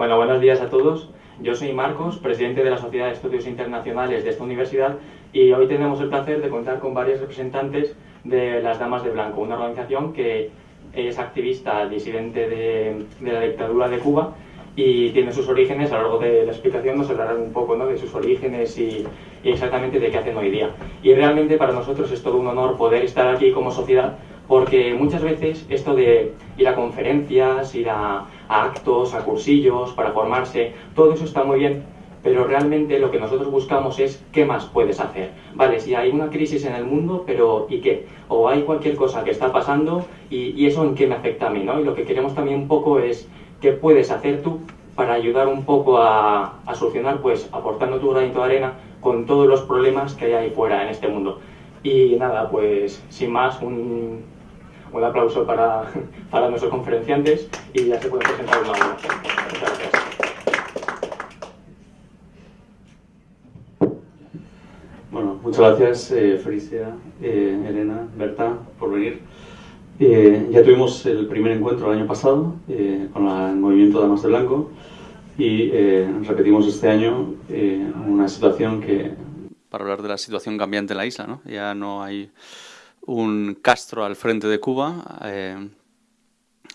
Bueno, buenos días a todos. Yo soy Marcos, presidente de la Sociedad de Estudios Internacionales de esta universidad y hoy tenemos el placer de contar con varios representantes de las Damas de Blanco, una organización que es activista disidente de, la dictadura de Cuba y tiene sus orígenes, a lo largo de la explicación nos hablarán un poco ¿no? de sus orígenes y, y, exactamente de qué hacen hoy día. Y realmente para nosotros es todo un honor poder estar aquí como sociedad porque muchas veces esto de ir a conferencias, ir a, actos, a cursillos para formarse, todo eso está muy bien, pero realmente lo que nosotros buscamos es qué más puedes hacer. Vale, si hay una crisis en el mundo, pero ¿y qué? O hay cualquier cosa que está pasando y, eso en qué me afecta a mí, ¿no? Y lo que queremos también un poco es qué puedes hacer tú para ayudar un poco a, a solucionar, pues aportando tu granito de arena con todos los problemas que hay ahí fuera en este mundo. Y nada, pues sin más, un, un aplauso para, para nuestros conferenciantes y ya se pueden presentar una a Muchas gracias. Bueno, muchas gracias eh, Felicia, eh, Elena, Berta, por venir. Eh, ya tuvimos el primer encuentro el año pasado con el movimiento Damas de Blanco y repetimos este año una situación que... Para hablar de la situación cambiante en la isla, ¿no? Ya no hay un Castro al frente de Cuba. Eh,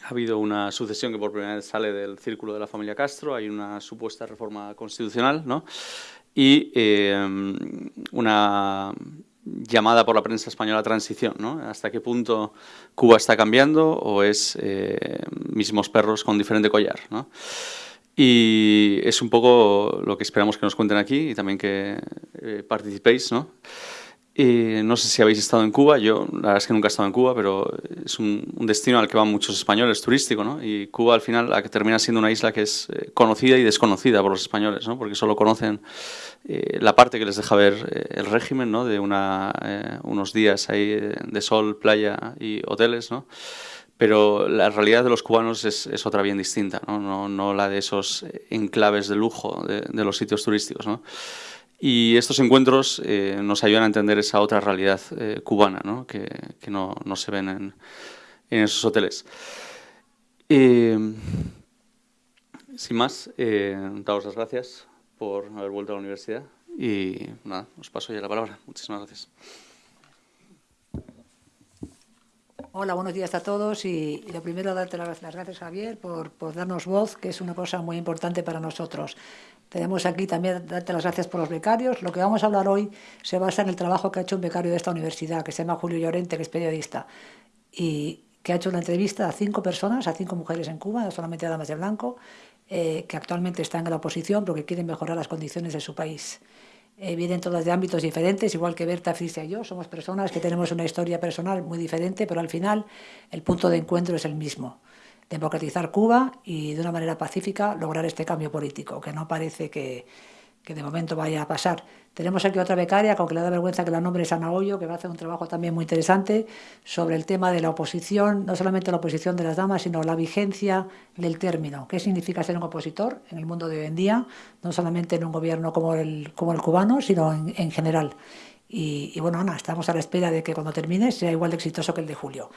ha habido una sucesión que por primera vez sale del círculo de la familia Castro, hay una supuesta reforma constitucional ¿no? y eh, una llamada por la prensa española transición. ¿no? ¿Hasta qué punto Cuba está cambiando o es eh, mismos perros con diferente collar? ¿no? Y es un poco lo que esperamos que nos cuenten aquí y también que participéis. ¿no? No sé si habéis estado en Cuba, yo la verdad es que nunca he estado en Cuba, pero es un, destino al que van muchos españoles, turístico, ¿no? Y Cuba al final la que termina siendo una isla que es eh, conocida y desconocida por los españoles, ¿no? Porque solo conocen eh, la parte que les deja ver eh, el régimen, ¿no? De unos días ahí de sol, playa y hoteles, ¿no? Pero la realidad de los cubanos es, otra bien distinta, ¿no? ¿no? ¿no? la de esos enclaves de lujo de, de los sitios turísticos, ¿no? Y estos encuentros eh, nos ayudan a entender esa otra realidad eh, cubana que, no, no, se ven en, en esos hoteles. sin más, eh, daros las gracias por haber vuelto a la universidad y nada, os paso ya la palabra. Muchísimas gracias. Hola, buenos días a todos y, lo primero darte las, gracias Javier por, por, darnos voz, que es una cosa muy importante para nosotros. Tenemos aquí también darte las gracias por los becarios. Lo que vamos a hablar hoy se basa en el trabajo que ha hecho un becario de esta universidad, que se llama Julio Llorente, que es periodista, y que ha hecho una entrevista a cinco personas, a cinco mujeres en Cuba, no solamente a damas de blanco, eh, que actualmente están en la oposición porque quieren mejorar las condiciones de su país. Eh, vienen todas de ámbitos diferentes, igual que Berta, Frisia y yo, somos personas que tenemos una historia personal muy diferente, pero al final el punto de encuentro es el mismo democratizar Cuba y de una manera pacífica lograr este cambio político, que no parece que, que de momento vaya a pasar. Tenemos aquí otra becaria, con que le da vergüenza que la nombre es Ana que va a hacer un trabajo también muy interesante sobre el tema de la oposición, no solamente la oposición de las damas, sino la vigencia del término. ¿Qué significa ser un opositor en el mundo de hoy en día? No solamente en un gobierno como el, como el cubano, sino en, en general. Y, y bueno, Ana, estamos a la espera de que cuando termine sea igual de exitoso que el de julio.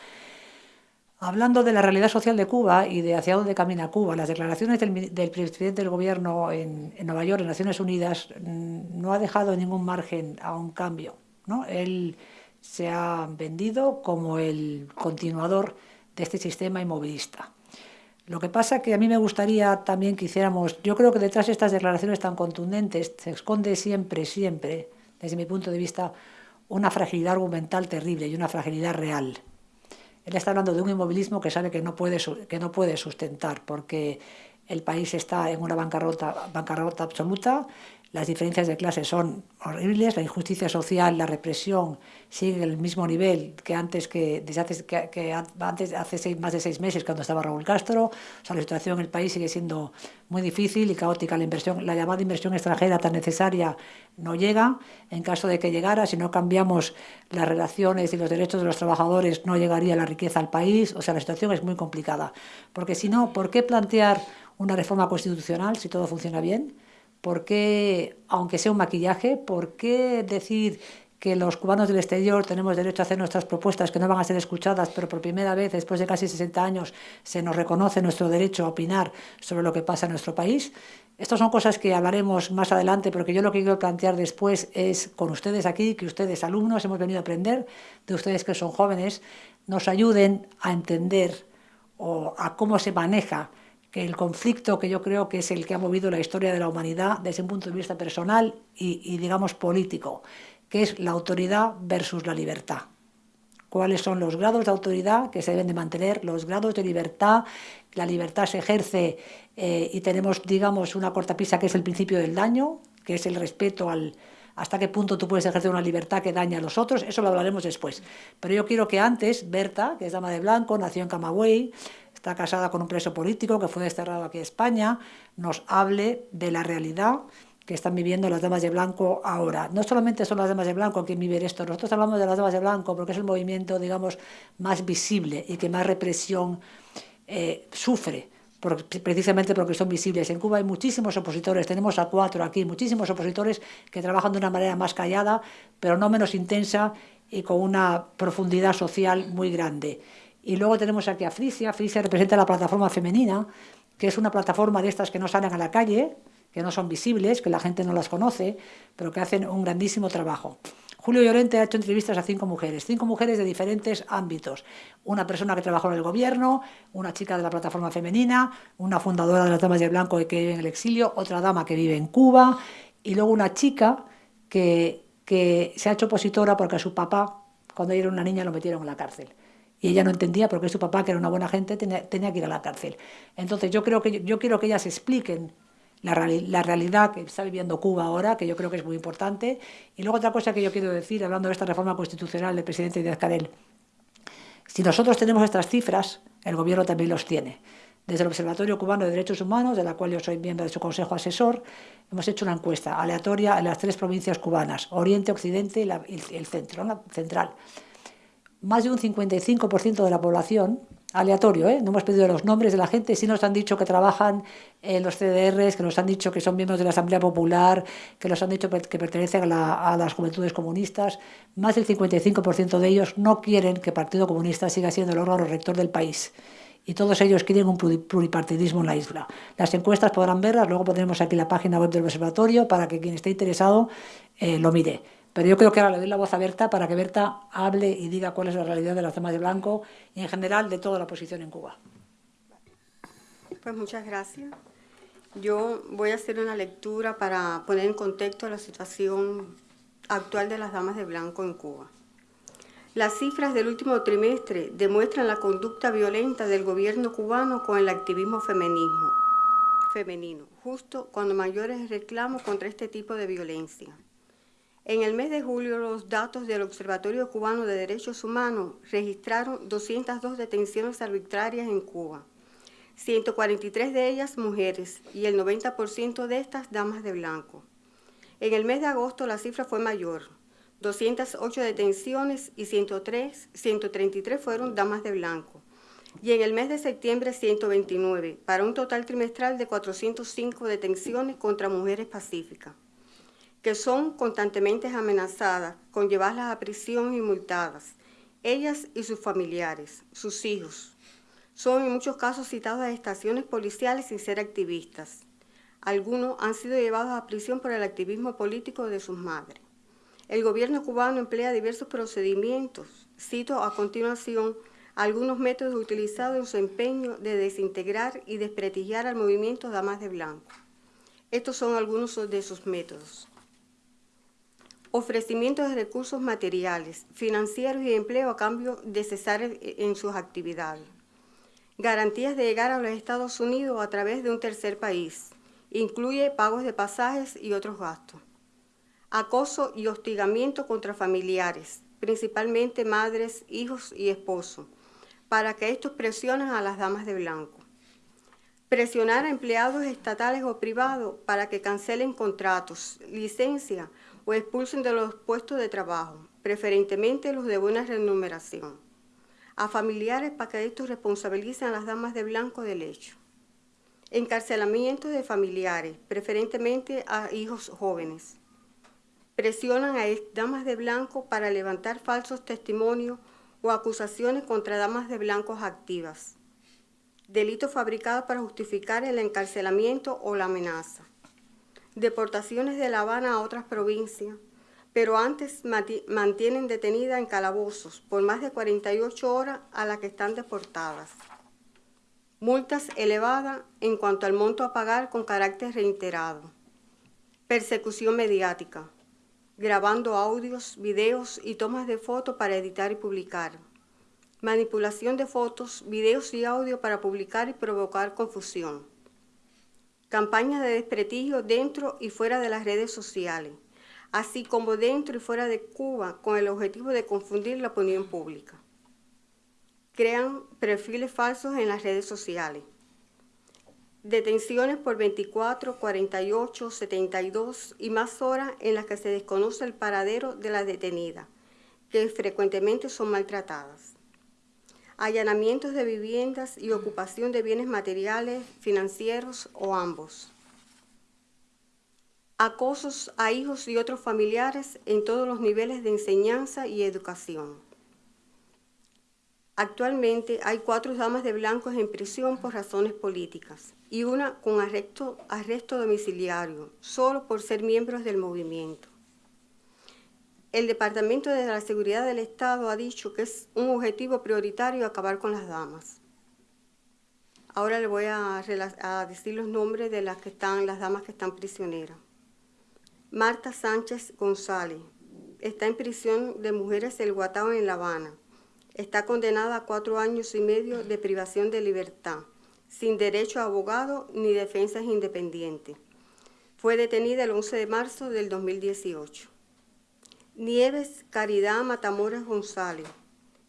Hablando de la realidad social de Cuba y de hacia dónde camina Cuba, las declaraciones del, presidente del gobierno en, Nueva York, en Naciones Unidas, mm, no ha dejado ningún margen a un cambio. ¿no? Él se ha vendido como el continuador de este sistema inmovilista. Lo que pasa que a mí me gustaría también que hiciéramos, yo creo que detrás de estas declaraciones tan contundentes se esconde siempre, siempre, desde mi punto de vista, una fragilidad argumental terrible y una fragilidad real. Él está hablando de un inmovilismo que sabe que no puede, que no puede sustentar porque el país está en una bancarrota, bancarrota absoluta, las diferencias de clase son horribles, la injusticia social, la represión sigue el mismo nivel que antes que hace, que, antes hace seis, más de seis meses cuando estaba Raúl Castro. O sea, la situación en el país sigue siendo muy difícil y caótica. La inversión, la llamada inversión extranjera tan necesaria no llega. En caso de que llegara, si no cambiamos las relaciones y los derechos de los trabajadores, no llegaría la riqueza al país. O sea, la situación es muy complicada. Porque si no, ¿por qué plantear una reforma constitucional si todo funciona bien? ¿Por qué, aunque sea un maquillaje, por qué decir que los cubanos del exterior tenemos derecho a hacer nuestras propuestas que no van a ser escuchadas, pero por primera vez después de casi 60 años se nos reconoce nuestro derecho a opinar sobre lo que pasa en nuestro país. Estas son cosas que hablaremos más adelante, porque yo lo que quiero plantear después es con ustedes aquí, que ustedes alumnos hemos venido a aprender, de ustedes que son jóvenes, nos ayuden a entender o a cómo se maneja que el conflicto que yo creo que es el que ha movido la historia de la humanidad desde un punto de vista personal y, digamos político, que es la autoridad versus la libertad cuáles son los grados de autoridad que se deben de mantener, los grados de libertad. La libertad se ejerce eh, y tenemos, digamos, una cortapisa que es el principio del daño, que es el respeto al hasta qué punto tú puedes ejercer una libertad que daña a los otros, eso lo hablaremos después. Pero yo quiero que antes, Berta, que es dama de blanco, nació en Camagüey, está casada con un preso político que fue desterrado aquí a España, nos hable de la realidad que están viviendo las damas de blanco ahora. No solamente son las damas de blanco quien vive esto, nosotros hablamos de las damas de blanco porque es el movimiento, digamos, más visible y que más represión eh, sufre precisamente porque son visibles. En Cuba hay muchísimos opositores, tenemos a cuatro aquí, muchísimos opositores que trabajan de una manera más callada, pero no menos intensa y con una profundidad social muy grande. Y luego tenemos aquí a Frisia, Frisia representa la plataforma femenina, que es una plataforma de estas que no salen a la calle, que no son visibles, que la gente no las conoce, pero que hacen un grandísimo trabajo. Julio Llorente ha hecho entrevistas a cinco mujeres, cinco mujeres de diferentes ámbitos. Una persona que trabajó en el gobierno, una chica de la plataforma femenina, una fundadora de las Damas de Blanco que vive en el exilio, otra dama que vive en Cuba y luego una chica que, que se ha hecho opositora porque su papá, cuando ella era una niña, lo metieron en la cárcel y ella no entendía por qué su papá, que era una buena gente, tenía, tenía, que ir a la cárcel. Entonces yo creo que yo quiero que ellas expliquen la, la, realidad que está viviendo Cuba ahora, que yo creo que es muy importante. Y luego otra cosa que yo quiero decir, hablando de esta reforma constitucional del presidente Díaz Canel. Si nosotros tenemos estas cifras, el gobierno también los tiene. Desde el Observatorio Cubano de Derechos Humanos, de la cual yo soy miembro de su consejo asesor, hemos hecho una encuesta aleatoria en las tres provincias cubanas, Oriente, Occidente y, el centro, central. Más de un 55% de la población aleatorio, ¿eh? no hemos pedido los nombres de la gente, sí nos han dicho que trabajan en los CDRs, que nos han dicho que son miembros de la Asamblea Popular, que nos han dicho que pertenecen a, las juventudes comunistas. Más del 55% de ellos no quieren que el Partido Comunista siga siendo el órgano rector del país. Y todos ellos quieren un pluripartidismo en la isla. Las encuestas podrán verlas, luego pondremos aquí la página web del observatorio para que quien esté interesado eh, lo mire. Pero yo creo que ahora le doy la voz a Berta para que Berta hable y diga cuál es la realidad de las damas de blanco y en general de toda la oposición en Cuba. Pues muchas gracias. Yo voy a hacer una lectura para poner en contexto la situación actual de las damas de blanco en Cuba. Las cifras del último trimestre demuestran la conducta violenta del gobierno cubano con el activismo feminismo, femenino, justo cuando mayores reclamos contra este tipo de violencia. En el mes de julio, los datos del Observatorio Cubano de Derechos Humanos registraron 202 detenciones arbitrarias en Cuba, 143 de ellas mujeres y el 90% de estas damas de blanco. En el mes de agosto la cifra fue mayor, 208 detenciones y 103, 133 fueron damas de blanco. Y en el mes de septiembre 129, para un total trimestral de 405 detenciones contra mujeres pacíficas que son constantemente amenazadas con llevarlas a prisión y multadas, ellas y sus familiares, sus hijos. Son en muchos casos citados a estaciones policiales sin ser activistas. Algunos han sido llevados a prisión por el activismo político de sus madres. El gobierno cubano emplea diversos procedimientos. Cito a continuación algunos métodos utilizados en su empeño de desintegrar y desprestigiar al movimiento Damas de Blanco. Estos son algunos de sus métodos ofrecimiento de recursos materiales, financieros y empleo a cambio de cesar en sus actividades, garantías de llegar a los Estados Unidos a través de un tercer país, incluye pagos de pasajes y otros gastos, acoso y hostigamiento contra familiares, principalmente madres, hijos y esposos, para que estos presionen a las damas de blanco. Presionar a empleados estatales o privados para que cancelen contratos, licencia o expulsen de los puestos de trabajo, preferentemente los de buena remuneración. A familiares para que estos responsabilicen a las damas de blanco del hecho. Encarcelamiento de familiares, preferentemente a hijos jóvenes. presionan a damas de blanco para levantar falsos testimonios o acusaciones contra damas de blancos activas. Delito fabricado para justificar el encarcelamiento o la amenaza. Deportaciones de La Habana a otras provincias, pero antes mantienen detenida en calabozos por más de 48 horas a las que están deportadas. Multas elevadas en cuanto al monto a pagar con carácter reiterado. Persecución mediática grabando audios, videos y tomas de fotos para editar y publicar. Manipulación de fotos, videos y audio para publicar y provocar confusión. Campaña de desprestigio dentro y fuera de las redes sociales, así como dentro y fuera de Cuba con el objetivo de confundir la opinión pública. Crean perfiles falsos en las redes sociales detenciones por 24, 48, 72 y más horas en las que se desconoce el paradero de la detenida, que frecuentemente son maltratadas. Allanamientos de viviendas y ocupación de bienes materiales, financieros o ambos. Acosos a hijos y otros familiares en todos los niveles de enseñanza y educación. Actualmente hay cuatro damas de blancos en prisión por razones políticas y una con arresto, arresto domiciliario, solo por ser miembros del movimiento. El Departamento de la Seguridad del Estado ha dicho que es un objetivo prioritario acabar con las damas. Ahora le voy a, decir los nombres de las que están, las damas que están prisioneras. Marta Sánchez González está en prisión de mujeres del Guatao en La Habana. Está condenada a cuatro años y medio de privación de libertad sin derecho a abogado ni defensas independientes. Fue detenida el 11 de marzo del 2018. Nieves Caridad Matamoras González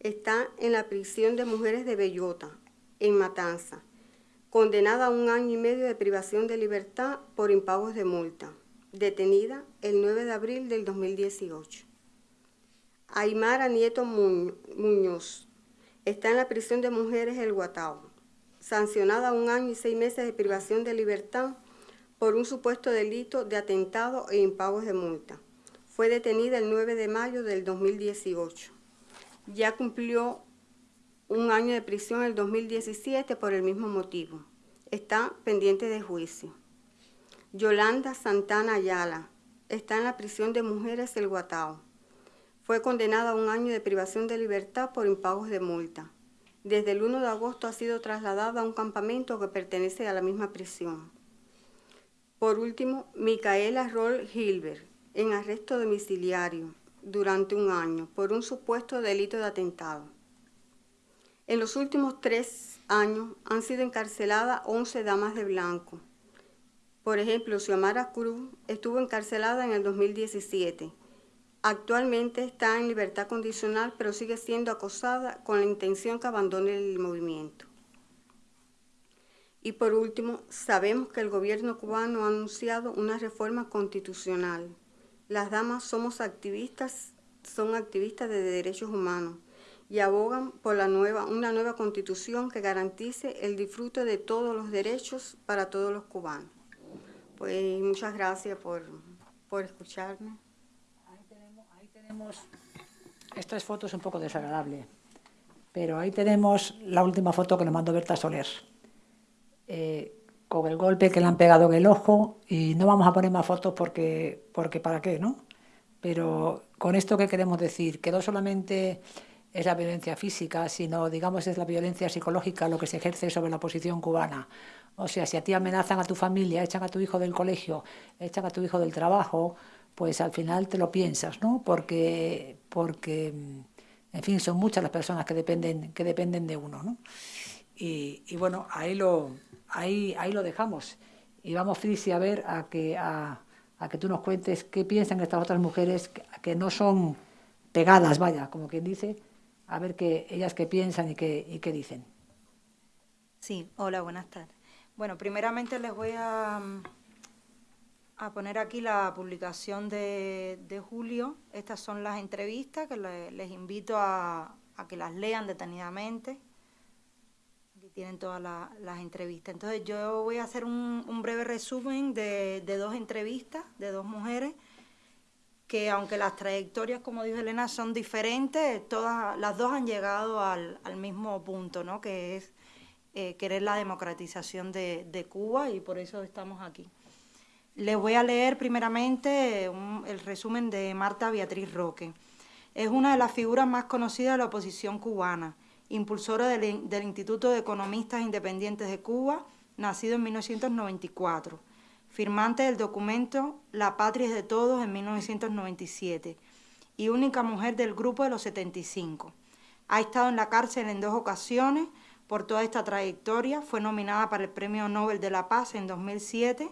está en la prisión de mujeres de Bellota, en Matanza, condenada a un año y medio de privación de libertad por impagos de multa, detenida el 9 de abril del 2018. Aymara Nieto Muñoz está en la prisión de mujeres El Guatao, sancionada a un año y seis meses de privación de libertad por un supuesto delito de atentado e impagos de multa. Fue detenida el 9 de mayo del 2018. Ya cumplió un año de prisión en el 2017 por el mismo motivo. Está pendiente de juicio. Yolanda Santana Ayala está en la prisión de mujeres El Guatao. Fue condenada a un año de privación de libertad por impagos de multa. Desde el 1 de agosto ha sido trasladada a un campamento que pertenece a la misma prisión. Por último, Micaela Roll Hilbert, en arresto domiciliario durante un año por un supuesto delito de atentado. En los últimos tres años han sido encarceladas 11 damas de blanco. Por ejemplo, Xiomara Cruz estuvo encarcelada en el 2017 Actualmente está en libertad condicional, pero sigue siendo acosada con la intención que abandone el movimiento. Y por último, sabemos que el gobierno cubano ha anunciado una reforma constitucional. Las damas somos activistas, son activistas de derechos humanos y abogan por la nueva, una nueva constitución que garantice el disfrute de todos los derechos para todos los cubanos. Pues muchas gracias por, por escucharme esta foto es un poco desagradable, pero ahí tenemos la última foto que nos mandó Berta Soler, eh, con el golpe que le han pegado en el ojo, y no vamos a poner más fotos porque, porque para qué, ¿no? Pero con esto que queremos decir, que no solamente es la violencia física, sino, digamos, es la violencia psicológica lo que se ejerce sobre la oposición cubana. O sea, si a ti amenazan a tu familia, echan a tu hijo del colegio, echan a tu hijo del trabajo, pues al final te lo piensas, ¿no? Porque, porque en fin, son muchas las personas que dependen, que dependen de uno, ¿no? Y, bueno, ahí lo, ahí, ahí lo dejamos. Y vamos, Frisi, a ver, a que, a, que tú nos cuentes qué piensan estas otras mujeres que, no son pegadas, vaya, como quien dice, a ver qué ellas qué piensan y qué, y qué dicen. Sí, hola, buenas tardes. Bueno, primeramente les voy a, a poner aquí la publicación de, julio. Estas son las entrevistas que les invito a, que las lean detenidamente. Tienen todas las entrevistas. Entonces yo voy a hacer un, breve resumen de, dos entrevistas de dos mujeres que aunque las trayectorias, como dijo Elena, son diferentes, todas las dos han llegado al, mismo punto, ¿no? que es eh, querer la democratización de, Cuba y por eso estamos aquí. Les voy a leer primeramente el resumen de Marta Beatriz Roque. Es una de las figuras más conocidas de la oposición cubana, impulsora del, del Instituto de Economistas Independientes de Cuba, nacido en 1994 firmante del documento La Patria es de Todos en 1997 y única mujer del grupo de los 75. Ha estado en la cárcel en dos ocasiones por toda esta trayectoria, fue nominada para el Premio Nobel de la Paz en 2007,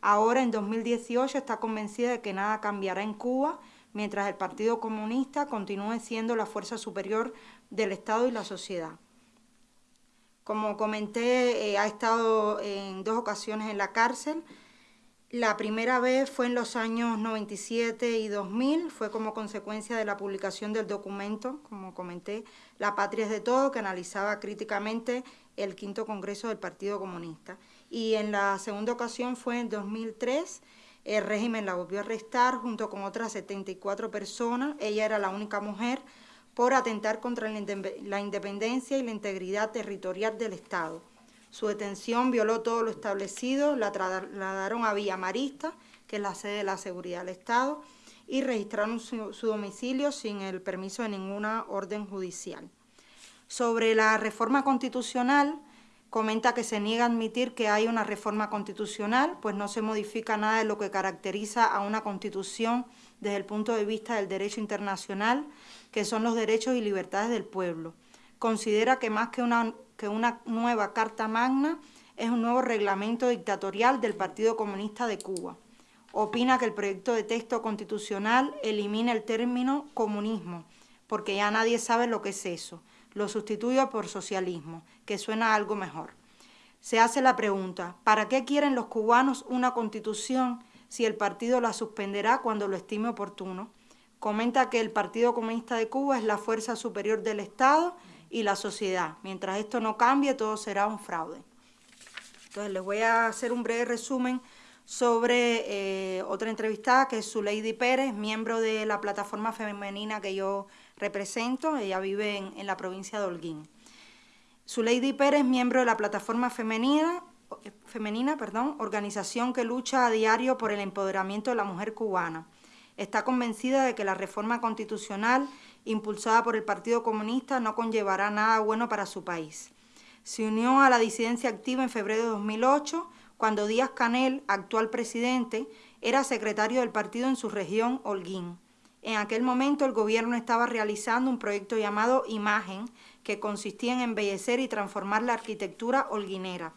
ahora en 2018 está convencida de que nada cambiará en Cuba mientras el Partido Comunista continúe siendo la fuerza superior del Estado y la sociedad. Como comenté, eh, ha estado en dos ocasiones en la cárcel, la primera vez fue en los años 97 y 2000, fue como consecuencia de la publicación del documento, como comenté, La Patria es de Todo, que analizaba críticamente el quinto Congreso del Partido Comunista. Y en la segunda ocasión fue en 2003, el régimen la volvió a arrestar junto con otras 74 personas, ella era la única mujer, por atentar contra la independencia y la integridad territorial del Estado. Su detención violó todo lo establecido, la trasladaron a Villa Marista, que es la sede de la seguridad del Estado, y registraron su, domicilio sin el permiso de ninguna orden judicial. Sobre la reforma constitucional, comenta que se niega a admitir que hay una reforma constitucional, pues no se modifica nada de lo que caracteriza a una constitución desde el punto de vista del derecho internacional, que son los derechos y libertades del pueblo. Considera que más que una que una nueva Carta Magna es un nuevo reglamento dictatorial del Partido Comunista de Cuba. Opina que el proyecto de texto constitucional elimina el término comunismo, porque ya nadie sabe lo que es eso. Lo sustituye por socialismo, que suena algo mejor. Se hace la pregunta, ¿para qué quieren los cubanos una constitución si el partido la suspenderá cuando lo estime oportuno? Comenta que el Partido Comunista de Cuba es la fuerza superior del Estado y la sociedad. Mientras esto no cambie, todo será un fraude. Entonces, les voy a hacer un breve resumen sobre eh, otra entrevistada que es Zuleidi Pérez, miembro de la plataforma femenina que yo represento. Ella vive en, la provincia de Holguín. Zuleidi Pérez, miembro de la plataforma femenina, femenina perdón, organización que lucha a diario por el empoderamiento de la mujer cubana. Está convencida de que la reforma constitucional impulsada por el Partido Comunista no conllevará nada bueno para su país. Se unió a la disidencia activa en febrero de 2008, cuando Díaz Canel, actual presidente, era secretario del partido en su región, Holguín. En aquel momento el gobierno estaba realizando un proyecto llamado Imagen, que consistía en embellecer y transformar la arquitectura holguinera.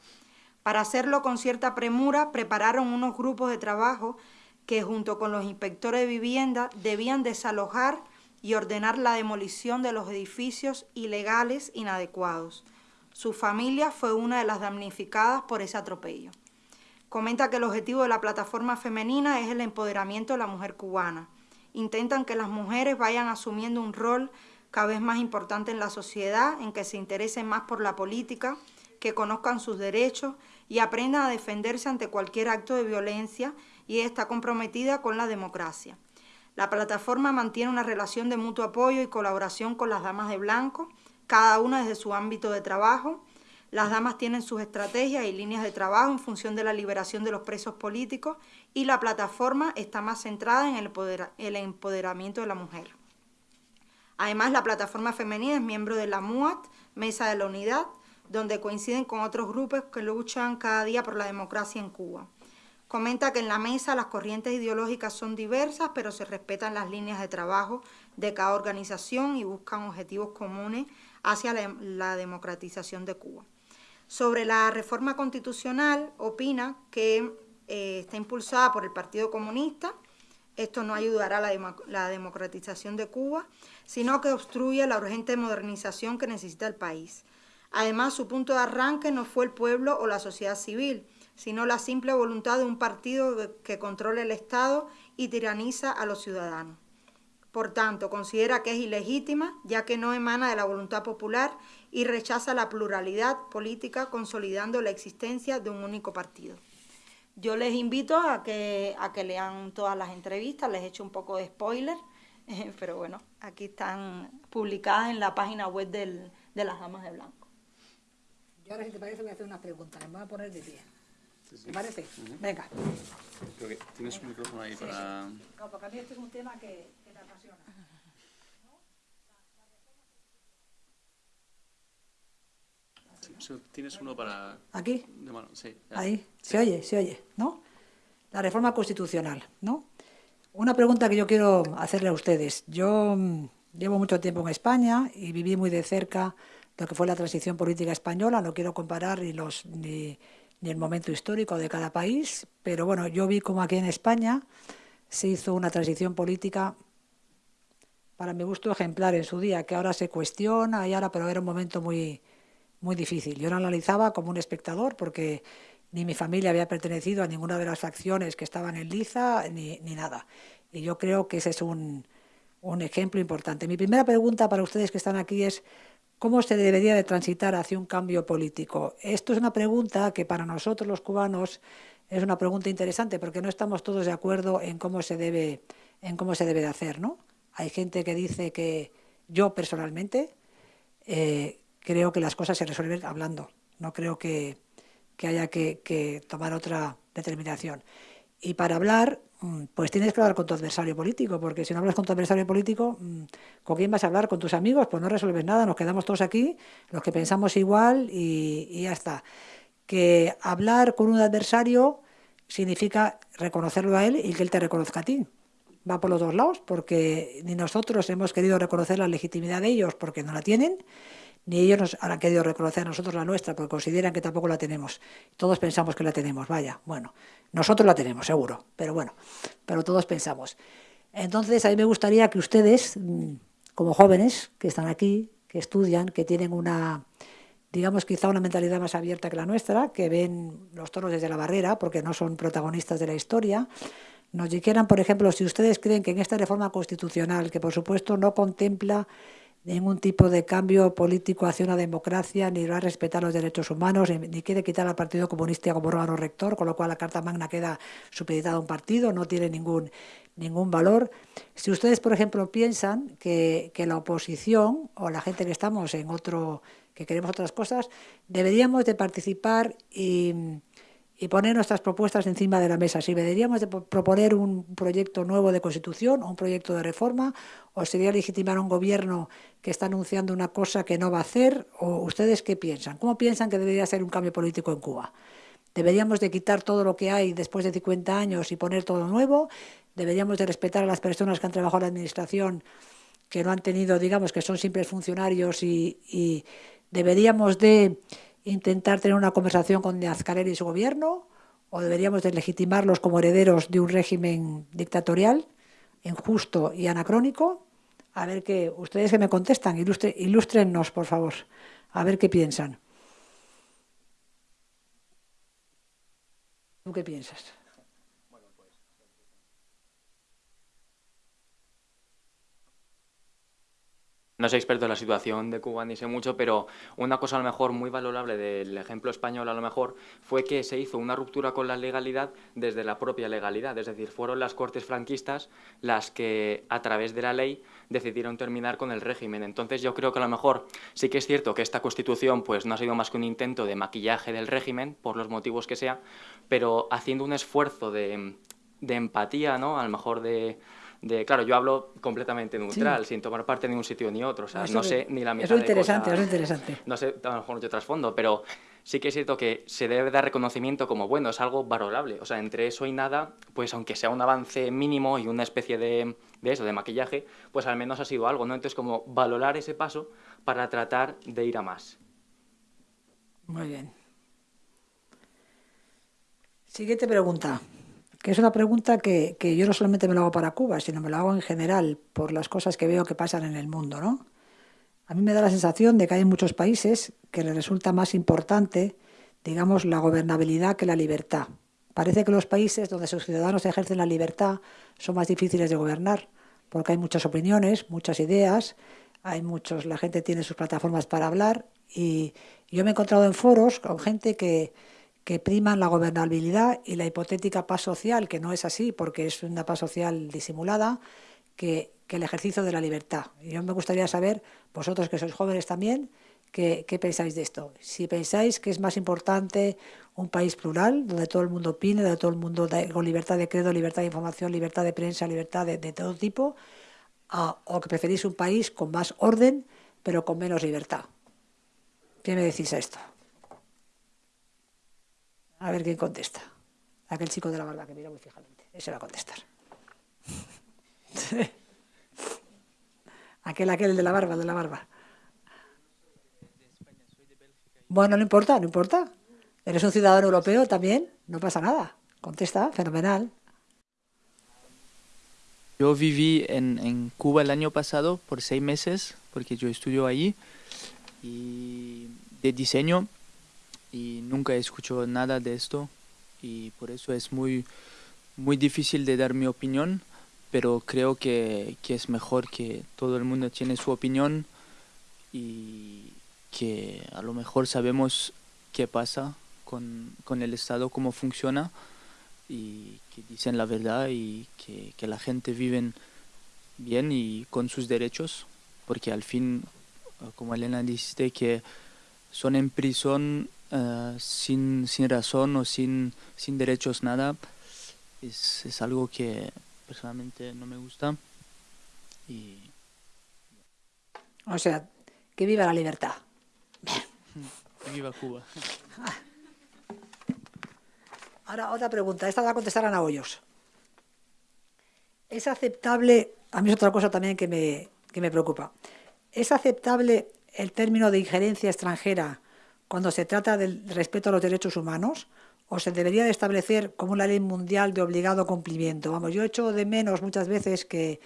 Para hacerlo con cierta premura, prepararon unos grupos de trabajo que junto con los inspectores de vivienda debían desalojar y ordenar la demolición de los edificios ilegales inadecuados. Su familia fue una de las damnificadas por ese atropello. Comenta que el objetivo de la plataforma femenina es el empoderamiento de la mujer cubana. Intentan que las mujeres vayan asumiendo un rol cada vez más importante en la sociedad, en que se interesen más por la política, que conozcan sus derechos y aprendan a defenderse ante cualquier acto de violencia y está comprometida con la democracia. La plataforma mantiene una relación de mutuo apoyo y colaboración con las damas de blanco, cada una desde su ámbito de trabajo. Las damas tienen sus estrategias y líneas de trabajo en función de la liberación de los presos políticos y la plataforma está más centrada en el, empoderamiento de la mujer. Además, la plataforma femenina es miembro de la MUAT, Mesa de la Unidad, donde coinciden con otros grupos que luchan cada día por la democracia en Cuba. Comenta que en la mesa las corrientes ideológicas son diversas, pero se respetan las líneas de trabajo de cada organización y buscan objetivos comunes hacia la, democratización de Cuba. Sobre la reforma constitucional, opina que eh, está impulsada por el Partido Comunista. Esto no ayudará a la, la democratización de Cuba, sino que obstruye la urgente modernización que necesita el país. Además, su punto de arranque no fue el pueblo o la sociedad civil, sino la simple voluntad de un partido que controla el Estado y tiraniza a los ciudadanos. Por tanto, considera que es ilegítima, ya que no emana de la voluntad popular y rechaza la pluralidad política, consolidando la existencia de un único partido. Yo les invito a que, lean todas las entrevistas, les he hecho un poco de spoiler, pero bueno, aquí están publicadas en la página web de las Damas de Blanco. Ahora, si te parece, voy a hacer una pregunta, me voy a poner de pie. ¿Te parece? Venga. Creo que tienes un micrófono ahí para... No, porque a mí este es un tema que, que me apasiona. Tienes uno para... ¿Aquí? De mano, sí. Ahí, se oye, se oye, ¿no? La reforma constitucional, ¿no? Una pregunta que yo quiero hacerle a ustedes. Yo mm, llevo mucho tiempo en España y viví muy de cerca lo que fue la transición política española. No quiero comparar ni, los, el momento histórico de cada país, pero bueno, yo vi como aquí en España se hizo una transición política para mi gusto ejemplar en su día, que ahora se cuestiona y ahora, pero era un momento muy, muy difícil. Yo lo analizaba como un espectador porque ni mi familia había pertenecido a ninguna de las facciones que estaban en Liza ni, ni nada. Y yo creo que ese es un, un ejemplo importante. Mi primera pregunta para ustedes que están aquí es ¿cómo se debería de transitar hacia un cambio político? Esto es una pregunta que para nosotros los cubanos es una pregunta interesante porque no estamos todos de acuerdo en cómo se debe, en cómo se debe de hacer, ¿no? Hay gente que dice que yo personalmente eh, creo que las cosas se resuelven hablando. No creo que, que haya que, tomar otra determinación. Y para hablar, pues tienes que hablar con tu adversario político, porque si no hablas con tu adversario político, mm, ¿con quién vas a hablar? ¿Con tus amigos? Pues no resuelves nada, nos quedamos todos aquí, los que pensamos igual y, y ya está. Que hablar con un adversario significa reconocerlo a él y que él te reconozca a ti. Va por los dos lados, porque ni nosotros hemos querido reconocer la legitimidad de ellos porque no la tienen, ni ellos nos han querido reconocer a nosotros la nuestra porque consideran que tampoco la tenemos. Todos pensamos que la tenemos, vaya, bueno, nosotros la tenemos, seguro, pero bueno, pero todos pensamos. Entonces, a mí me gustaría que ustedes, mm, como jóvenes que están aquí, que estudian, que tienen una, digamos, quizá una mentalidad más abierta que la nuestra, que ven los toros desde la barrera, porque no son protagonistas de la historia, nos dijeran, por ejemplo, si ustedes creen que en esta reforma constitucional, que por supuesto no contempla ningún tipo de cambio político hacia una democracia, ni va a respetar los derechos humanos, ni quiere quitar al Partido Comunista como órgano rector, con lo cual la Carta Magna queda supeditada a un partido, no tiene ningún, ningún valor. Si ustedes, por ejemplo, piensan que, que la oposición o la gente que estamos en otro, que queremos otras cosas, deberíamos de participar y y poner nuestras propuestas encima de la mesa. Si deberíamos de proponer un proyecto nuevo de constitución o un proyecto de reforma, o sería legitimar a un gobierno que está anunciando una cosa que no va a hacer, o ustedes qué piensan? ¿Cómo piensan que debería ser un cambio político en Cuba? ¿Deberíamos de quitar todo lo que hay después de 50 años y poner todo nuevo? ¿Deberíamos de respetar a las personas que han trabajado en la administración, que no han tenido, digamos, que son simples funcionarios y, y deberíamos de intentar tener una conversación con Díaz Canel y su gobierno o deberíamos deslegitimarlos como herederos de un régimen dictatorial, injusto y anacrónico? A ver qué, ustedes que me contestan, ilustre, ilústrennos, por favor, a ver qué piensan. ¿Tú qué piensas? No soy experto en la situación de Cuba ni sé mucho, pero una cosa a lo mejor muy valorable del ejemplo español a lo mejor fue que se hizo una ruptura con la legalidad desde la propia legalidad, es decir, fueron las cortes franquistas las que a través de la ley decidieron terminar con el régimen. Entonces yo creo que a lo mejor sí que es cierto que esta constitución pues no ha sido más que un intento de maquillaje del régimen, por los motivos que sea, pero haciendo un esfuerzo de, de empatía, ¿no? A lo mejor de de, claro, yo hablo completamente neutral, sí. sin tomar parte de un sitio ni otro, o sea, no, no sé ni la mitad Eso es interesante, eso es interesante. No sé, a lo mejor mucho trasfondo, pero sí que es cierto que se debe dar reconocimiento como, bueno, es algo valorable, o sea, entre eso y nada, pues aunque sea un avance mínimo y una especie de, de eso, de maquillaje, pues al menos ha sido algo, ¿no? Entonces, como valorar ese paso para tratar de ir a más. Muy bien. Siguiente pregunta que es una pregunta que, yo no solamente me lo hago para Cuba, sino me lo hago en general por las cosas que veo que pasan en el mundo. ¿no? A mí me da la sensación de que hay muchos países que les resulta más importante, digamos, la gobernabilidad que la libertad. Parece que los países donde sus ciudadanos ejercen la libertad son más difíciles de gobernar, porque hay muchas opiniones, muchas ideas, hay muchos, la gente tiene sus plataformas para hablar y yo me he encontrado en foros con gente que, que priman la gobernabilidad y la hipotética paz social, que no es así porque es una paz social disimulada, que, el ejercicio de la libertad. Y yo me gustaría saber, vosotros que sois jóvenes también, ¿qué, pensáis de esto? Si pensáis que es más importante un país plural, donde todo el mundo opine, donde todo el mundo con libertad de credo, libertad de información, libertad de prensa, libertad de, todo tipo, o que preferís un país con más orden, pero con menos libertad. ¿Qué me decís a esto? A ver quién contesta. Aquel chico de la barba que mira muy fijamente. Ese va a contestar. aquel, aquel de la barba, de la barba. Bueno, no importa, no importa. Eres un ciudadano europeo también, no pasa nada. Contesta, fenomenal. Yo viví en, Cuba el año pasado por seis meses, porque yo estudio allí, y de diseño, y nunca he escuchado nada de esto y por eso es muy, muy difícil de dar mi opinión, pero creo que, que es mejor que todo el mundo tiene su opinión y que a lo mejor sabemos qué pasa con, con el Estado, cómo funciona y que dicen la verdad y que, que la gente vive bien y con sus derechos, porque al fin, como Elena dice, que son en prisión eh, sin, sin razón o sin, sin derechos, nada, es, es algo que personalmente no me gusta. Y... O sea, que viva la libertad. Que viva Cuba. Ahora, otra pregunta. Esta va a contestar Ana Hoyos. ¿Es aceptable, a mí es otra cosa también que me, que me preocupa, ¿es aceptable el término de injerencia extranjera cuando se trata del respeto a los derechos humanos o se debería de establecer como una ley mundial de obligado cumplimiento. Vamos, yo echo de menos muchas veces que,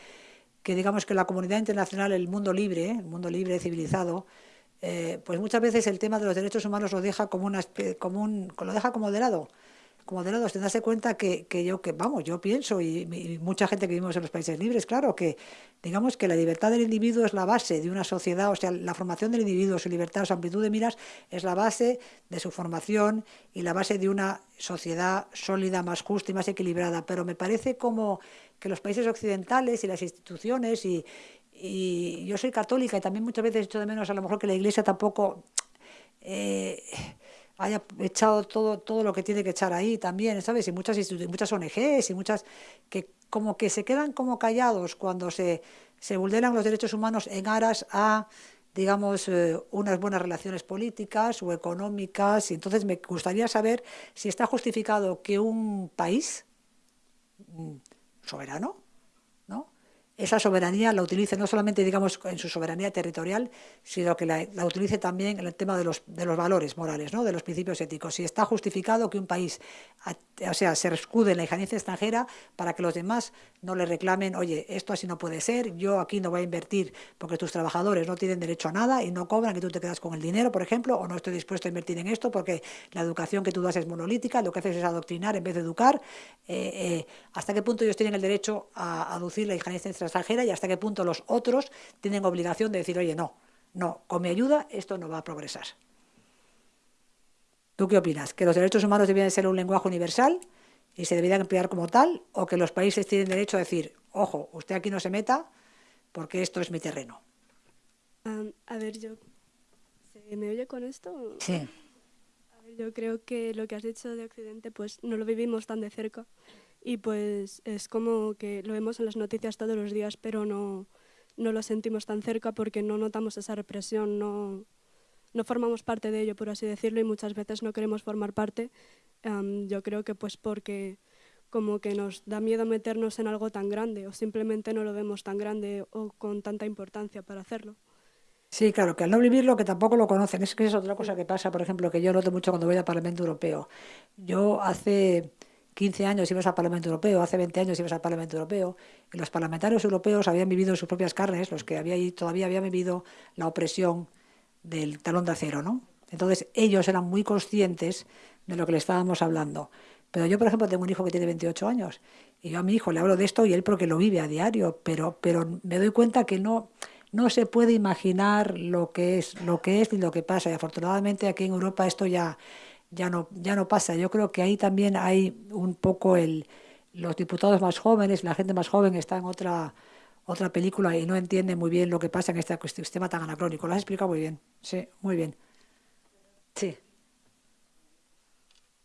que digamos que la comunidad internacional, el mundo libre, el mundo libre, civilizado, eh, pues muchas veces el tema de los derechos humanos lo deja como una como un, lo deja como de lado como de lado, te das cuenta que, que, yo, que vamos, yo pienso, y, mucha gente que vivimos en los países libres, claro, que digamos que la libertad del individuo es la base de una sociedad, o sea, la formación del individuo, su libertad, su amplitud de miras, es la base de su formación y la base de una sociedad sólida, más justa y más equilibrada. Pero me parece como que los países occidentales y las instituciones, y, y yo soy católica y también muchas veces echo de menos a lo mejor que la Iglesia tampoco... Eh, haya echado todo, todo lo que tiene que echar ahí también, ¿sabes? Y muchas, muchas ONGs y muchas que como que se quedan como callados cuando se, se vulneran los derechos humanos en aras a digamos, eh, unas buenas relaciones políticas o económicas. Y entonces me gustaría saber si está justificado que un país mm, soberano esa soberanía la utilice no solamente digamos en su soberanía territorial, sino que la, utilice también en el tema de los, de los valores morales, ¿no? de los principios éticos. Si está justificado que un país o sea, se escude en la injerencia extranjera para que los demás no le reclamen, oye, esto así no puede ser, yo aquí no voy a invertir porque tus trabajadores no tienen derecho a nada y no cobran, que tú te quedas con el dinero, por ejemplo, o no estoy dispuesto a invertir en esto porque la educación que tú das es monolítica, lo que haces es adoctrinar en vez de educar. Eh, eh, ¿Hasta qué punto ellos tienen el derecho a aducir la injerencia extranjera y hasta qué punto los otros tienen obligación de decir, oye, no, no, con mi ayuda esto no va a progresar. ¿Tú qué opinas? ¿Que los derechos humanos debían ser un lenguaje universal y se deberían emplear como tal? ¿O que los países tienen derecho a decir, ojo, usted aquí no se meta porque esto es mi terreno? a ver, yo... ¿Se me oye con esto? Sí. A ver, yo creo que lo que has dicho de Occidente, pues no lo vivimos tan de cerca y pues es como que lo vemos en las noticias todos los días, pero no, no lo sentimos tan cerca porque no notamos esa represión, no, no formamos parte de ello, por así decirlo, y muchas veces no queremos formar parte. yo creo que pues porque como que nos da miedo meternos en algo tan grande o simplemente no lo vemos tan grande o con tanta importancia para hacerlo. Sí, claro, que al no vivirlo, que tampoco lo conocen. Es que es otra cosa que pasa, por ejemplo, que yo noto mucho cuando voy al Parlamento Europeo. Yo hace 15 años ibas al Parlamento Europeo, hace 20 años ibas al Parlamento Europeo, y los parlamentarios europeos habían vivido en sus propias carnes, los que había, todavía habían vivido la opresión del talón de acero, ¿no? Entonces ellos eran muy conscientes de lo que le estábamos hablando. Pero yo, por ejemplo, tengo un hijo que tiene 28 años y yo a mi hijo le hablo de esto y él porque lo vive a diario, pero, pero me doy cuenta que no, no se puede imaginar lo que es, lo que es y lo que pasa. Y afortunadamente aquí en Europa esto ya ya no, ya no pasa. Yo creo que ahí también hay un poco el, los diputados más jóvenes, la gente más joven está en otra, otra película y no entiende muy bien lo que pasa en este sistema tan anacrónico. Lo has explicado muy bien, sí, muy bien. Sí.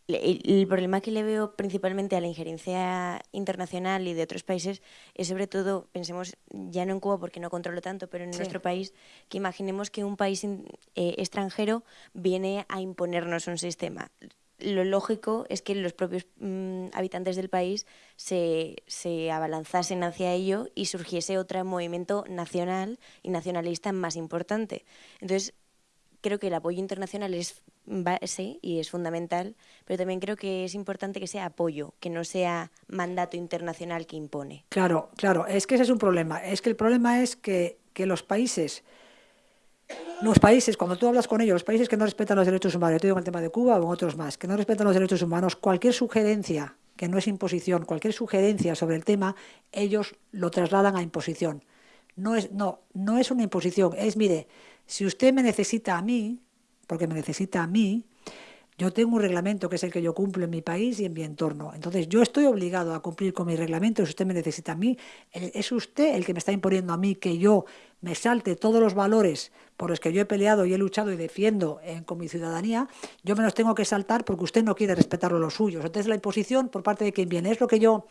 El, problema que le veo principalmente a la injerencia internacional y de otros países es sobre todo, pensemos ya no en Cuba porque no controlo tanto, pero en nuestro país, que imaginemos que un país eh, extranjero viene a imponernos un sistema. Lo lógico es que los propios mm, habitantes del país se, se abalanzasen hacia ello y surgiese otro movimiento nacional y nacionalista más importante. Entonces, creo que el apoyo internacional es base y es fundamental, pero también creo que es importante que sea apoyo, que no sea mandato internacional que impone. Claro, claro, es que ese es un problema. Es que el problema es que, que los países, los países, cuando tú hablas con ellos, los países que no respetan los derechos humanos, yo te digo en el tema de Cuba o en otros más, que no respetan los derechos humanos, cualquier sugerencia que no es imposición, cualquier sugerencia sobre el tema, ellos lo trasladan a imposición. No es, no, no es una imposición, es, mire, si usted me necesita a mí, porque me necesita a mí, yo tengo un reglamento que es el que yo cumplo en mi país y en mi entorno. Entonces, yo estoy obligado a cumplir con mi reglamento si usted me necesita a mí. Es usted el que me está imponiendo a mí que yo me salte todos los valores por los que yo he peleado y he luchado y defiendo con mi ciudadanía. Yo me los tengo que saltar porque usted no quiere respetar los suyos. Entonces, la imposición por parte de quien viene es lo que yo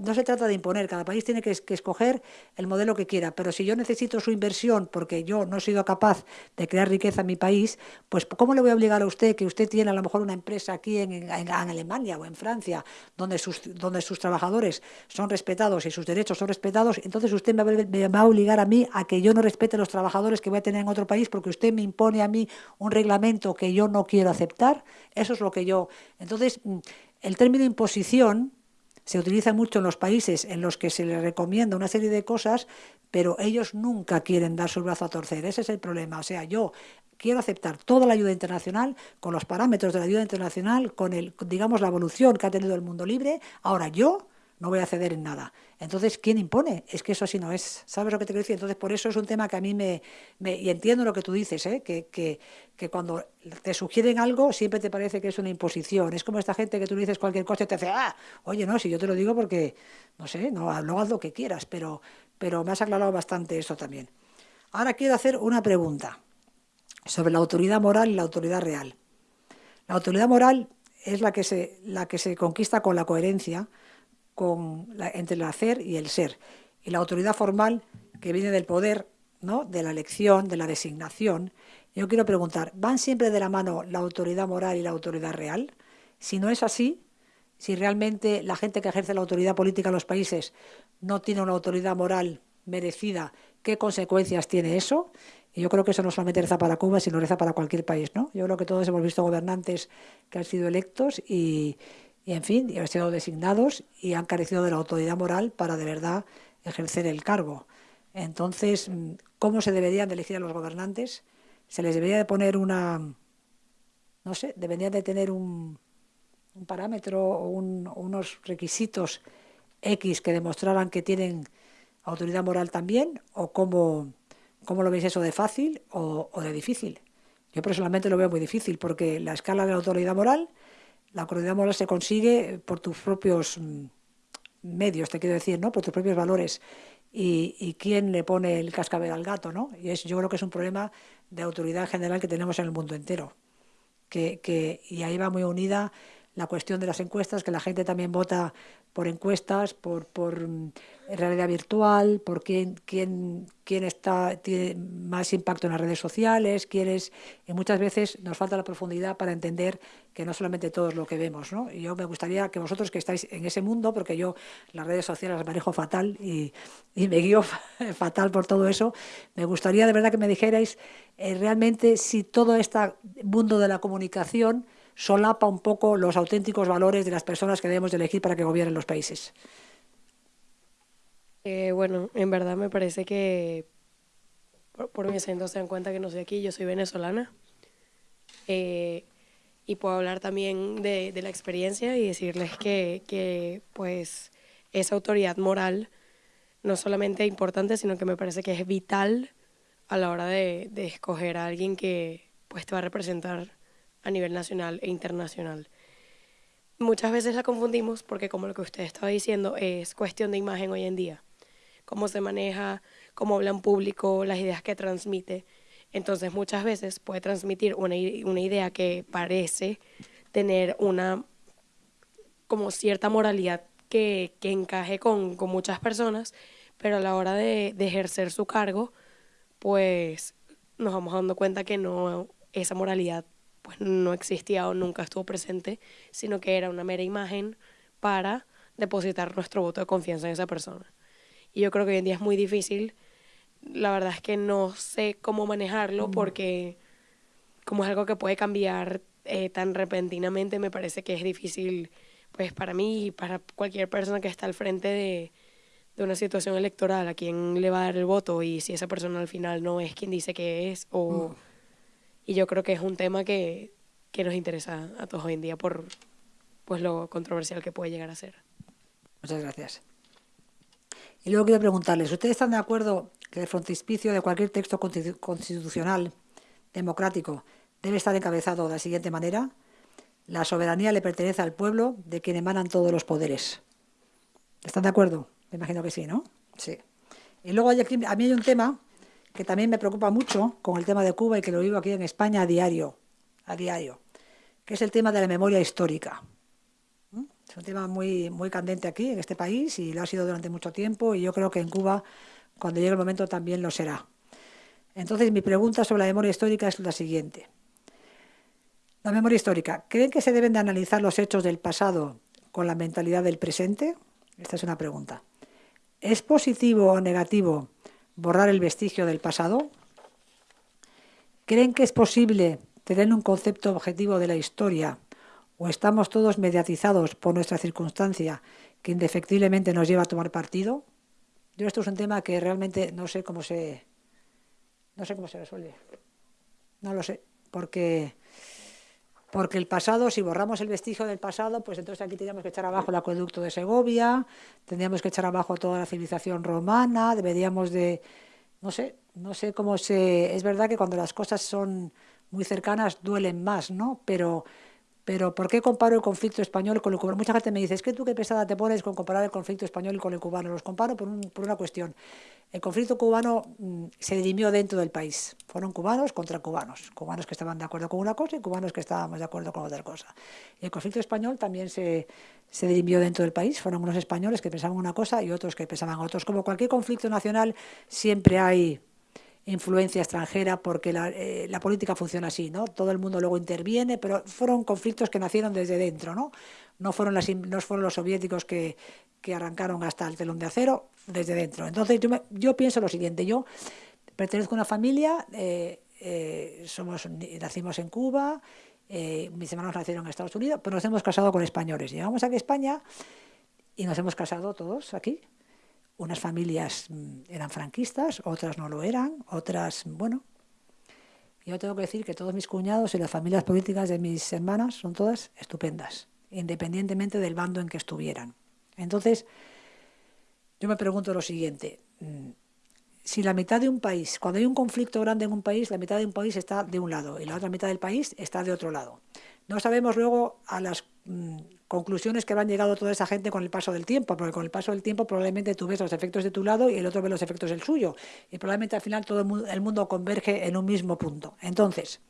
no se trata de imponer, cada país tiene que, escoger el modelo que quiera, pero si yo necesito su inversión porque yo no he sido capaz de crear riqueza en mi país, pues ¿cómo le voy a obligar a usted que usted tiene a lo mejor una empresa aquí en, Alemania o en Francia donde sus, donde sus trabajadores son respetados y sus derechos son respetados? Entonces usted me va, a obligar a mí a que yo no respete a los trabajadores que voy a tener en otro país porque usted me impone a mí un reglamento que yo no quiero aceptar. Eso es lo que yo... Entonces, mm, el término imposición se utiliza mucho en los países en los que se les recomienda una serie de cosas, pero ellos nunca quieren dar su brazo a torcer. Ese es el problema. O sea, yo quiero aceptar toda la ayuda internacional con los parámetros de la ayuda internacional, con el, digamos, la evolución que ha tenido el mundo libre. Ahora yo no voy a ceder en nada. Entonces, ¿quién impone? Es que eso así no es. ¿Sabes lo que te quiero decir? Entonces, por eso es un tema que a mí me... y entiendo lo que tú dices, ¿eh? que, que, cuando te sugieren algo siempre te parece que es una imposición. Es como esta gente que tú le dices cualquier cosa y te dice, ah, oye, no, si yo te lo digo porque, no sé, no, no haz lo que quieras, pero, pero me has aclarado bastante eso también. Ahora quiero hacer una pregunta sobre la autoridad moral y la autoridad real. La autoridad moral es la que se, la que se conquista con la coherencia, con entre el hacer y el ser. Y la autoridad formal que viene del poder, ¿no? de la elección, de la designación. Yo quiero preguntar, ¿van siempre de la mano la autoridad moral y la autoridad real? Si no es así, si realmente la gente que ejerce la autoridad política en los países no tiene una autoridad moral merecida, ¿qué consecuencias tiene eso? Y yo creo que eso no solamente reza para Cuba, sino reza para cualquier país. ¿no? Yo creo que todos hemos visto gobernantes que han sido electos y, y en fin, y han sido designados y han carecido de la autoridad moral para de verdad ejercer el cargo. Entonces, ¿cómo se deberían de elegir a los gobernantes? Se les debería de poner una, no sé, deberían de tener un, un parámetro o unos requisitos X que demostraran que tienen autoridad moral también, o cómo, cómo lo veis eso de fácil o de difícil. Yo personalmente lo veo muy difícil porque la escala de la autoridad moral la autoridad moral se consigue por tus propios mm, medios, te quiero decir, ¿no? Por tus propios valores. Y, quién le pone el cascabel al gato, ¿no? Y es, yo creo que es un problema de autoridad general que tenemos en el mundo entero. Que, que, y ahí va muy unida la cuestión de las encuestas, que la gente también vota por encuestas, por, por mm, realidad virtual, por quién, quién, quién está, tiene más impacto en las redes sociales, quién es, y muchas veces nos falta la profundidad para entender que no solamente todo es lo que vemos. ¿no? Yo me gustaría que vosotros que estáis en ese mundo, porque yo las redes sociales las manejo fatal y, y me guío fatal por todo eso, me gustaría de verdad que me dijerais eh, realmente si todo este mundo de la comunicación solapa un poco los auténticos valores de las personas que debemos elegir para que gobiernen los países. Eh, bueno, en verdad me parece que por, mi acento se dan cuenta que no soy aquí, yo soy venezolana. Eh, y puedo hablar también de, la experiencia y decirles que, que, pues esa autoridad moral no solamente importante, sino que me parece que es vital a la hora de, de escoger a alguien que pues te va a representar a nivel nacional e internacional. Muchas veces la confundimos porque como lo que usted estaba diciendo es cuestión de imagen hoy en día, cómo se maneja, cómo habla en público, las ideas que transmite. Entonces muchas veces puede transmitir una, una idea que parece tener una como cierta moralidad que, que encaje con, con, muchas personas, pero a la hora de, de, ejercer su cargo, pues nos vamos dando cuenta que no, esa moralidad pues no existía o nunca estuvo presente, sino que era una mera imagen para depositar nuestro voto de confianza en esa persona. Y yo creo que hoy en día es muy difícil, la verdad es que no sé cómo manejarlo porque como es algo que puede cambiar eh, tan repentinamente, me parece que es difícil pues para mí y para cualquier persona que está al frente de, de una situación electoral, a quién le va a dar el voto y si esa persona al final no es quien dice que es. O. Y yo creo que es un tema que, que nos interesa a todos hoy en día por pues lo controversial que puede llegar a ser. Muchas gracias. Y luego quiero preguntarles, ¿ustedes están de acuerdo que el frontispicio de cualquier texto constitucional democrático debe estar encabezado de la siguiente manera? La soberanía le pertenece al pueblo de quien emanan todos los poderes. ¿Están de acuerdo? Me imagino que sí, ¿no? Sí. Y luego a mí hay un tema que también me preocupa mucho con el tema de Cuba y que lo vivo aquí en España a diario, a diario, que es el tema de la memoria histórica. ¿Mm? Es un tema muy, muy candente aquí, en este país, y lo ha sido durante mucho tiempo, y yo creo que en Cuba, cuando llegue el momento, también lo será. Entonces, mi pregunta sobre la memoria histórica es la siguiente. La memoria histórica. ¿Creen que se deben de analizar los hechos del pasado con la mentalidad del presente? Esta es una pregunta. ¿Es positivo o negativo borrar el vestigio del pasado? ¿Creen que es posible tener un concepto objetivo de la historia o estamos todos mediatizados por nuestra circunstancia que indefectiblemente nos lleva a tomar partido? Yo esto es un tema que realmente no sé cómo se no sé cómo se resuelve. No lo sé, porque porque el pasado, si borramos el vestigio del pasado, pues entonces aquí tendríamos que echar abajo el acueducto de Segovia, tendríamos que echar abajo toda la civilización romana, deberíamos de, no sé, no sé cómo se... Es verdad que cuando las cosas son muy cercanas duelen más, ¿no? Pero pero ¿por qué comparo el conflicto español con el cubano? Mucha gente me dice, es que tú qué pesada te pones con comparar el conflicto español con el cubano. Los comparo por, una cuestión. El conflicto cubano mm, se dirimió dentro del país. Fueron cubanos contra cubanos. Cubanos que estaban de acuerdo con una cosa y cubanos que estábamos de acuerdo con otra cosa. Y el conflicto español también se, se dirimió dentro del país. Fueron unos españoles que pensaban una cosa y otros que pensaban otros. Como cualquier conflicto nacional, siempre hay influencia extranjera, porque eh, la, política funciona así, ¿no? Todo el mundo luego interviene, pero fueron conflictos que nacieron desde dentro, ¿no? No fueron, las, no fueron los soviéticos que, arrancaron hasta el telón de acero, desde dentro. Entonces yo, yo pienso lo siguiente, yo pertenezco a una familia, eh, eh, somos, nacimos en Cuba, mis hermanos nacieron en Estados Unidos, pero nos hemos casado con españoles. Llegamos aquí a España y nos hemos casado todos aquí, unas familias mm, eran franquistas, otras no lo eran, otras, bueno. Yo tengo que decir que todos mis cuñados y las familias políticas de mis hermanas son todas estupendas, independientemente del bando en que estuvieran. Entonces, yo me pregunto lo siguiente, mm, si la mitad de un país, cuando hay un conflicto grande en un país, la mitad de un país está de un lado y la otra mitad del país está de otro lado. No sabemos luego a las mm, conclusiones que han llegado toda esa gente con el paso del tiempo, porque con el paso del tiempo probablemente tú ves los efectos de tu lado y el otro ve los efectos del suyo. Y probablemente al final todo el mundo converge en un mismo punto. Entonces,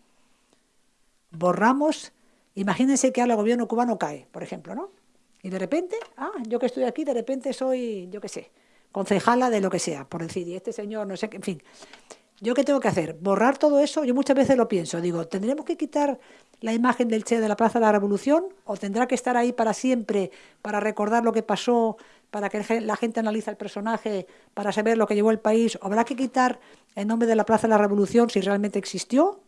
borramos, imagínense que ahora el gobierno cubano cae, por ejemplo, ¿no? Y de repente, ah, yo que estoy aquí, de repente soy, yo qué sé, concejala de lo que sea, por decir, y este señor, no sé qué, en fin. ¿Yo qué tengo que hacer? ¿Borrar todo eso? Yo muchas veces lo pienso. Digo, ¿tendremos que quitar la imagen del Che de la Plaza de la Revolución? ¿O tendrá que estar ahí para siempre, para recordar lo que pasó, para que la gente analice el personaje, para saber lo que llevó el país? ¿O habrá que quitar el nombre de la Plaza de la Revolución si realmente existió?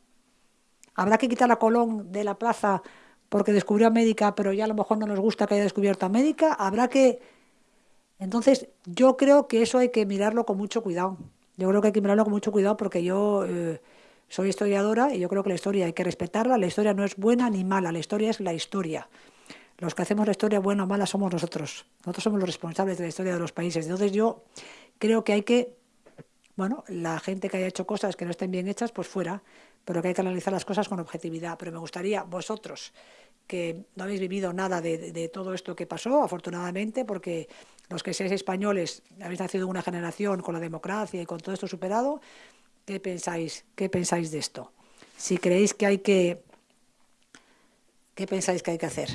¿Habrá que quitar a Colón de la plaza porque descubrió a América, pero ya a lo mejor no nos gusta que haya descubierto América? ¿Habrá que...? Entonces, yo creo que eso hay que mirarlo con mucho cuidado. Yo creo que hay que mirarlo con mucho cuidado porque yo eh, soy historiadora y yo creo que la historia hay que respetarla. La historia no es buena ni mala, la historia es la historia. Los que hacemos la historia buena o mala somos nosotros. Nosotros somos los responsables de la historia de los países. Entonces yo creo que hay que bueno, la gente que haya hecho cosas que no estén bien hechas, pues fuera, pero que hay que analizar las cosas con objetividad. Pero me gustaría, vosotros, que no habéis vivido nada de, todo esto que pasó, afortunadamente, porque los que seáis españoles habéis nacido una generación con la democracia y con todo esto superado, ¿qué pensáis, qué pensáis de esto? Si creéis que hay que... ¿Qué pensáis que hay que hacer?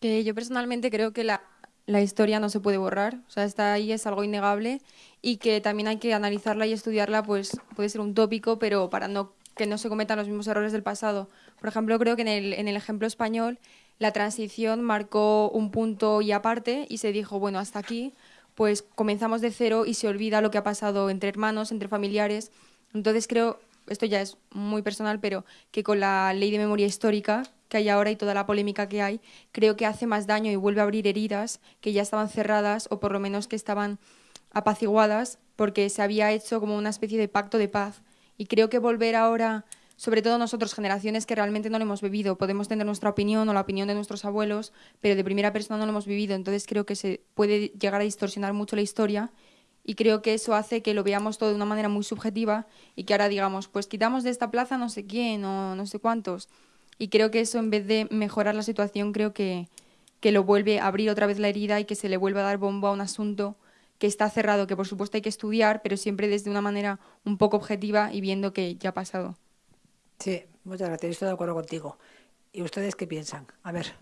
Que yo personalmente creo que la, la historia no se puede borrar, o sea, está ahí, es algo innegable y que también hay que analizarla y estudiarla, pues puede ser un tópico, pero para no que no se cometan los mismos errores del pasado. Por ejemplo, creo que en el, en el ejemplo español la transición marcó un punto y aparte y se dijo, bueno, hasta aquí, pues comenzamos de cero y se olvida lo que ha pasado entre hermanos, entre familiares. Entonces creo, esto ya es muy personal, pero que con la ley de memoria histórica que hay ahora y toda la polémica que hay, creo que hace más daño y vuelve a abrir heridas que ya estaban cerradas o por lo menos que estaban apaciguadas porque se había hecho como una especie de pacto de paz y creo que volver ahora, sobre todo nosotros, generaciones que realmente no lo hemos vivido, podemos tener nuestra opinión o la opinión de nuestros abuelos, pero de primera persona no lo hemos vivido. Entonces creo que se puede llegar a distorsionar mucho la historia y creo que eso hace que lo veamos todo de una manera muy subjetiva y que ahora digamos, pues quitamos de esta plaza no sé quién o no sé cuántos. Y creo que eso, en vez de mejorar la situación, creo que, que lo vuelve a abrir otra vez la herida y que se le vuelve a dar bombo a un asunto que está cerrado, que por supuesto hay que estudiar, pero siempre desde una manera un poco objetiva y viendo que ya ha pasado. Sí, muchas gracias, estoy de acuerdo contigo. ¿Y ustedes qué piensan? A ver.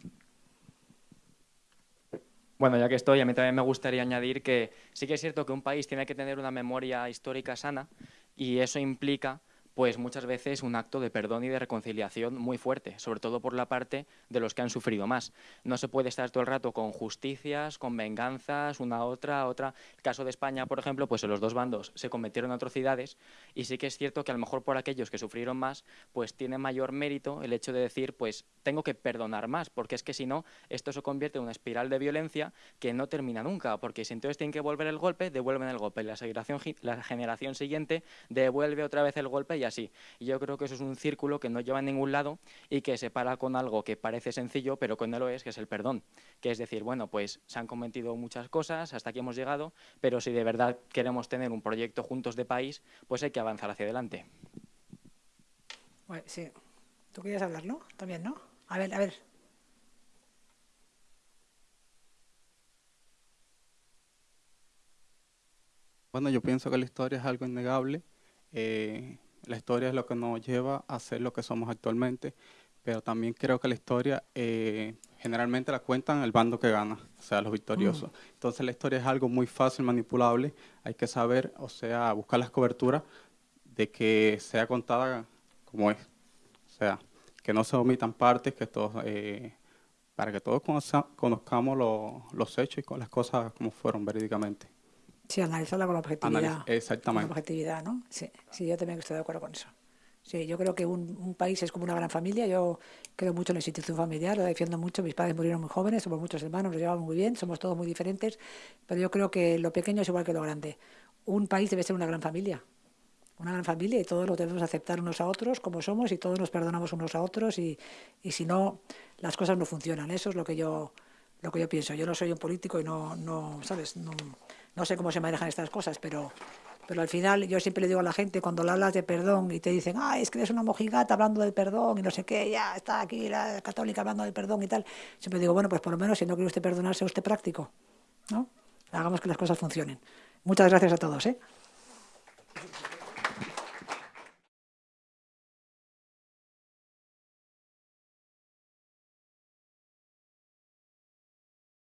Bueno, ya que estoy, a mí también me gustaría añadir que sí que es cierto que un país tiene que tener una memoria histórica sana y eso implica pues muchas veces un acto de perdón y de reconciliación muy fuerte, sobre todo por la parte de los que han sufrido más. No se puede estar todo el rato con justicias, con venganzas, una otra, otra. El caso de España, por ejemplo, pues en los dos bandos se cometieron atrocidades y sí que es cierto que a lo mejor por aquellos que sufrieron más, pues tiene mayor mérito el hecho de decir, pues tengo que perdonar más, porque es que si no, esto se convierte en una espiral de violencia que no termina nunca, porque si entonces tienen que volver el golpe, devuelven el golpe, la generación, la generación siguiente devuelve otra vez el golpe y así. Y yo creo que eso es un círculo que no lleva a ningún lado y que se para con algo que parece sencillo, pero que no lo es, que es el perdón. Que es decir, bueno, pues se han cometido muchas cosas, hasta aquí hemos llegado, pero si de verdad queremos tener un proyecto juntos de país, pues hay que avanzar hacia adelante. sí. Tú querías hablar, ¿no? También, ¿no? A ver, a ver. Bueno, yo pienso que la historia es algo innegable. Eh, la historia es lo que nos lleva a ser lo que somos actualmente, pero también creo que la historia eh, generalmente la cuentan el bando que gana, o sea, los victoriosos. Mm. Entonces la historia es algo muy fácil, manipulable, hay que saber, o sea, buscar las coberturas de que sea contada como es, o sea, que no se omitan partes, que todos, eh, para que todos conozcamos los hechos y con las cosas como fueron verídicamente. Sí, analizarla con objetividad. exactamente. Con objetividad, ¿no? Sí, sí, yo también estoy de acuerdo con eso. Sí, yo creo que un, un, país es como una gran familia. Yo creo mucho en la institución familiar, lo defiendo mucho. Mis padres murieron muy jóvenes, somos muchos hermanos, nos llevamos muy bien, somos todos muy diferentes, pero yo creo que lo pequeño es igual que lo grande. Un país debe ser una gran familia, una gran familia y todos lo debemos aceptar unos a otros como somos y todos nos perdonamos unos a otros y, y si no, las cosas no funcionan. Eso es lo que yo, lo que yo pienso. Yo no soy un político y no, no ¿sabes? No, no sé cómo se manejan estas cosas, pero, pero al final yo siempre le digo a la gente, cuando le hablas de perdón y te dicen, ay, es que eres una mojigata hablando del perdón y no sé qué, ya está aquí la católica hablando del perdón y tal, siempre digo, bueno, pues por lo menos si no quiere usted perdonarse, usted práctico, ¿no? Hagamos que las cosas funcionen. Muchas gracias a todos, ¿eh?